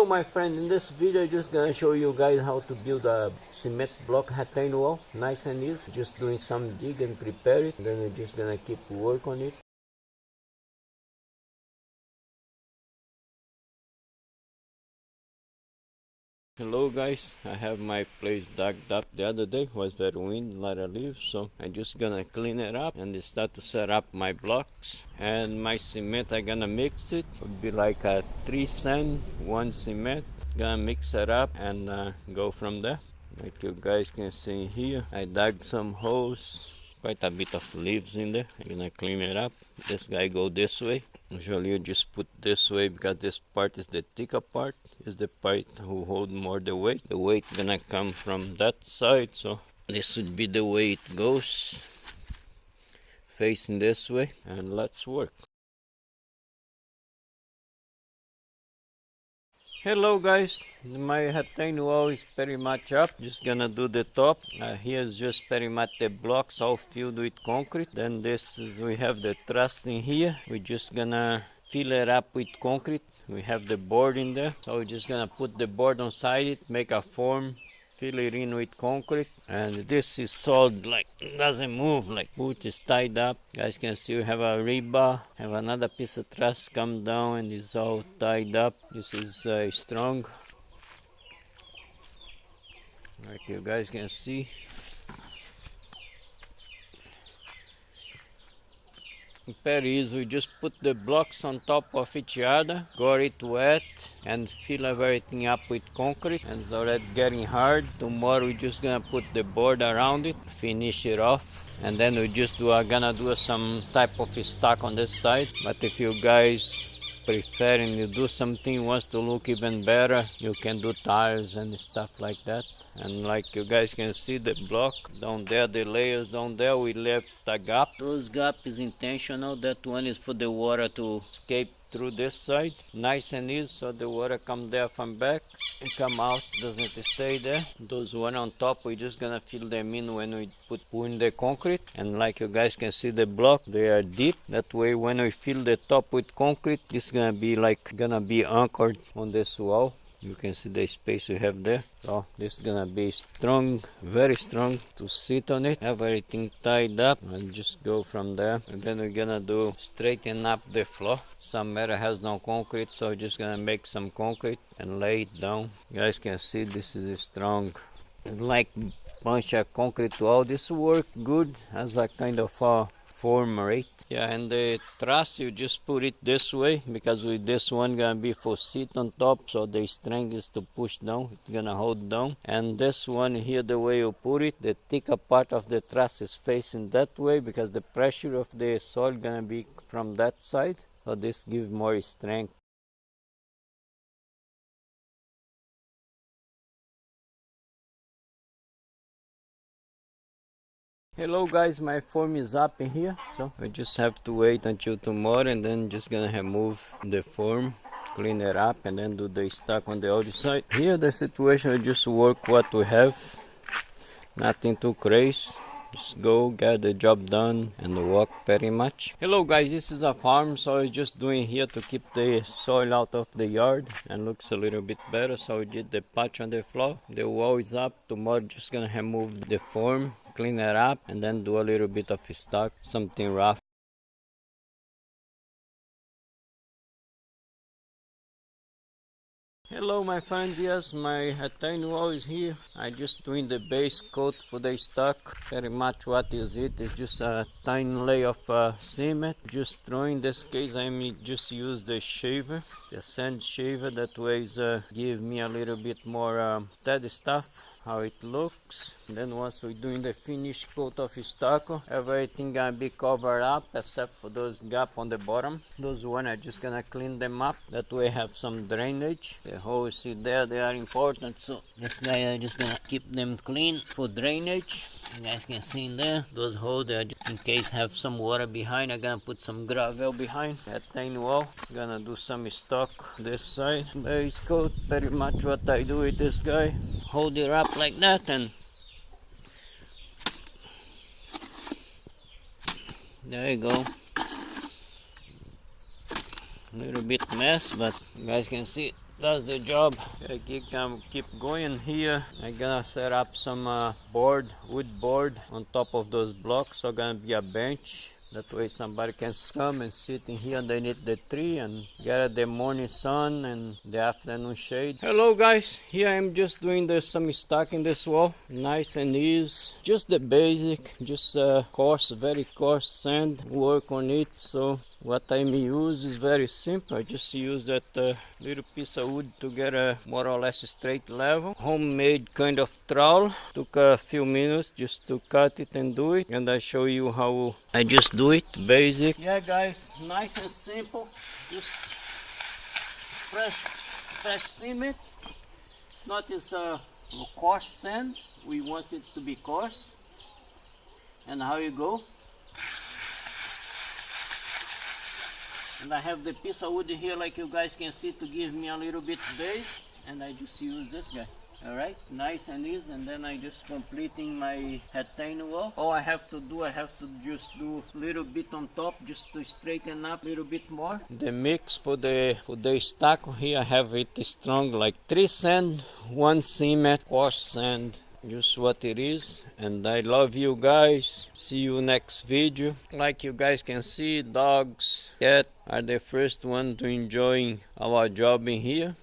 Hello my friend, in this video I'm just gonna show you guys how to build a cement block retaining wall. Nice and easy, just doing some dig and prepare it. Then we're just gonna keep work on it. Hello guys, I have my place dug up the other day, was very windy, a lot of leaves, so I'm just gonna clean it up and start to set up my blocks. And my cement, I'm gonna mix it, It'll be like a three sand, one cement. Gonna mix it up and uh, go from there. Like you guys can see here, I dug some holes, quite a bit of leaves in there. I'm gonna clean it up. This guy go this way. Usually you just put this way because this part is the thicker part is the part who hold more the weight. The weight gonna come from that side, so this would be the way it goes. Facing this way, and let's work. Hello guys, my retaining wall is pretty much up. Just gonna do the top. Uh, here's just pretty much the blocks all filled with concrete. Then this is, we have the truss in here. We're just gonna fill it up with concrete. We have the board in there so we're just gonna put the board on side it make a form fill it in with concrete and this is solid like doesn't move like boot is tied up. Guys can see we have a rebar have another piece of truss come down and it's all tied up. This is uh, strong. Like you guys can see very easy. We just put the blocks on top of each other got it wet and fill everything up with concrete. And it's already getting hard. Tomorrow we're just gonna put the board around it finish it off and then we just do are gonna do some type of stack on this side. But if you guys preferring to do something wants to look even better. You can do tires and stuff like that. And like you guys can see the block down there the layers down there we left a gap. Those gap is intentional. That one is for the water to escape through this side. Nice and easy so the water come there from back and come out doesn't stay there. Those one on top we're just gonna fill them in when we put in the concrete. And like you guys can see the block they are deep. That way when we fill the top with concrete it's gonna be like gonna be anchored on this wall you can see the space we have there. So this is gonna be strong very strong to sit on it. Have everything tied up. And just go from there. And then we're gonna do straighten up the floor. Some area has no concrete so just gonna make some concrete and lay it down. You guys can see this is strong it's like bunch of concrete. Wall this work good as a kind of a form right yeah and the truss you just put it this way because with this one gonna be for seat on top so the strength is to push down it's gonna hold down. And this one here the way you put it the thicker part of the truss is facing that way because the pressure of the soil gonna be from that side. So this gives more strength hello guys. My form is up in here so we just have to wait until tomorrow and then just gonna remove the form clean it up and then do the stock on the other side. Here the situation we just work what we have. Nothing too crazy just go get the job done and walk very much. Hello guys. This is a farm so i'm just doing here to keep the soil out of the yard and looks a little bit better. So we did the patch on the floor. The wall is up. Tomorrow just gonna remove the form clean it up and then do a little bit of stock something rough Hello my friend, yes my wall is here. I just doing the base coat for the stock. Very much what is it? It's just a tiny layer of uh, cement. Just throwing this case I am just use the shaver, the sand shaver that way uh, give me a little bit more steady stuff how it looks. Then once we're doing the finish coat of stucco everything gonna be covered up except for those gap on the bottom. Those one are just gonna clean them up. That way have some drainage. The holes see there they are important. So this guy i just gonna keep them clean for drainage. You guys can see in there those holes there in case have some water behind i'm gonna put some gravel behind. That tiny wall gonna do some stock this side. Base coat pretty much what i do with this guy. Hold it up like that and there you go. A little bit mess but you guys can see That's the job. I keep, um, keep going here. I'm gonna set up some uh, board, wood board on top of those blocks. So gonna be a bench. That way somebody can come and sit in here underneath the tree and get the morning sun and the afternoon shade. Hello guys, here I'm just doing the, some stuck in this wall. Nice and easy. Just the basic, just uh, coarse, very coarse sand. Work on it. So what I use is very simple. I just use that uh, little piece of wood to get a more or less straight level. Homemade kind of trowel. Took a few minutes just to cut it and do it. And I show you how I just do it. Basic. Yeah guys, nice and simple. Just fresh, fresh cement. Not this uh, coarse sand. We want it to be coarse. And how you go? And I have the piece of wood here like you guys can see to give me a little bit base. And I just use this guy. Alright nice and easy. And then I just completing my retaining wall. All I have to do I have to just do a little bit on top just to straighten up a little bit more. The mix for the for the stack here I have it strong like three sand one cement coarse sand just what it is and i love you guys. See you next video. Like you guys can see dogs cat are the first one to enjoying our job in here